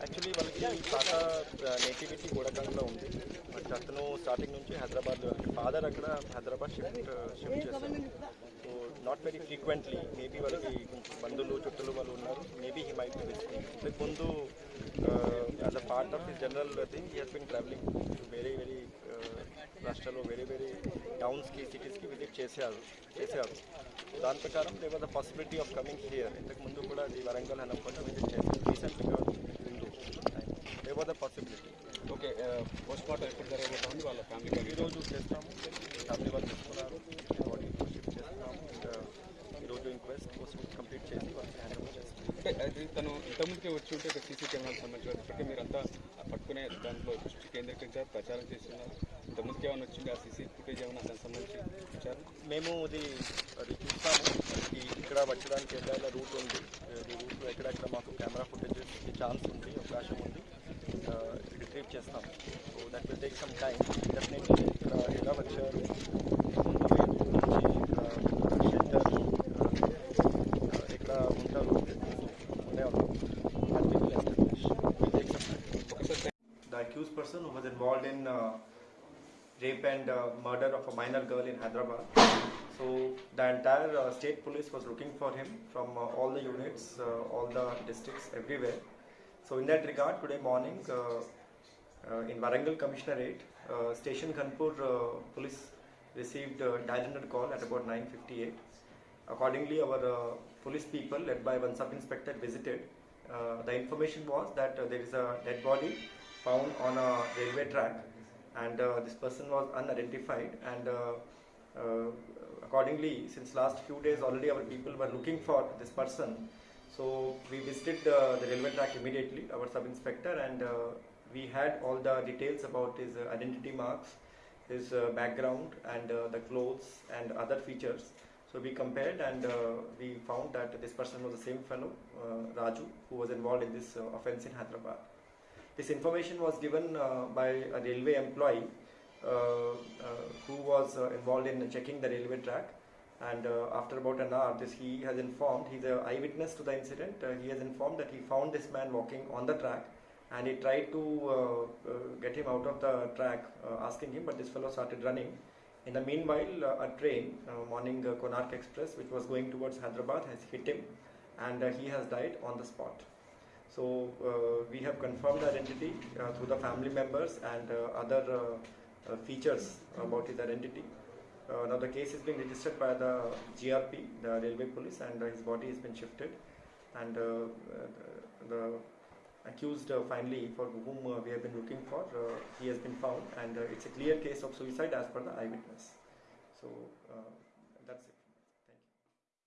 Actually వాళ్ళకి తాత nativity గోడకంలో ఉంది. బట్ అతను స్టార్టింగ్ నుంచి హైదరాబాద్ ఫాదర్ అక్కడ హైదరాబాద్ షిఫ్ట్ షిఫ్ట్ చేశారు so not very frequently maybe వాళ్ళకి బంధువులు చుట్టూలు వాళ్ళు ఉన్నారు. మేబీ హీ మైట్ బి ముందు as a part of his general thing he has been travelling very very రాష్ట్రాల్లో వేరే వేరే టౌన్స్కి సిటీస్కి విజిట్ చేశారు చేశారు. దాని ప్రకారం they was the possibility of coming here ఇంతకు ముందు కూడా అది వరంగల్ హనకొండ విజిట్ చేశారు. రీసెంట్గా ముందు they was the possibility okay post mortem ఎప్పుడు జరగబోతుంది? వాళ్ళ ఫ్యామిలీ ఈరోజు చేస్తాము. ఫ్యామిలీ వాళ్ళు తీసుకున్నారు బాడీ షిఫ్ట్ చేస్తున్నాము. ఈరోజు ఇంక్వెస్ట్ కంప్లీట్ చేసి వాళ్ళకి హ్యాండ్ ఓవర్ చేస్తాము. అంటే అది తను ఇంతకుముందుకే వచ్చి ఉంటే సీసీ కెమెరాలకు సంబంధించి ఇప్పటికే మీరంతా తీసుకునే దాంట్లో దృష్టి కేంద్రీకరించారు ప్రచారం చేస్తున్నారు ఇంతకుముందుకు ఏమైనా వచ్చింది? ఆ సీసీ ఫుటేజ్ ఏమైనా దానికి సంబంధించి ఇచ్చారు మేము ఇది అది చూస్తాము. ఇక్కడ వచ్చడానికి ఏదైనా రూట్ ఉంది. ఈ రూట్లో ఎక్కడెక్కడ మాకు కెమెరా ఫుటేజ్ ఛాన్స్ ఉంది అవకాశం ఉంది. రిట్రీవ్ చేస్తాం so that will take some time definitely accused person who was involved in uh, rape and uh, murder of a minor girl in Hyderabad. So the entire uh, state police was looking for him from uh, all the units, uh, all the districts, everywhere. So in that regard, today morning uh, in Warangal Commissionerate, Station Ghanpur police received a dial call at about 9:58. Accordingly, our police people, led by one sub inspector, visited. Uh, the information was that uh, there is a dead body found on a railway track, and uh, this person was unidentified. And uh, uh, accordingly, since last few days already, our people were looking for this person. So we visited the railway track immediately, our sub inspector, and uh, we had all the details about his identity marks, his uh, background, and the clothes and other features. So we compared and uh, we found that this person was the same fellow, uh, Raju, who was involved in this uh, offense in Hyderabad. This information was given uh, by a railway employee uh, uh, who was involved in checking the railway track. And after about an hour, this he has informed. He's an eyewitness to the incident. He has informed that he found this man walking on the track, and he tried to uh, uh, get him out of the track, uh, asking him, but this fellow started running. In the meanwhile, a train, morning Konark Express, which was going towards Hyderabad, has hit him, and he has died on the spot. So uh, we have confirmed identity uh, through the family members and uh, other uh, uh, features about his identity. Uh, now the case is being registered by the GRP, the railway police, and his body has been shifted. And the, accused finally, for whom we have been looking for, he has been found, and it's a clear case of suicide as per the eyewitness. So.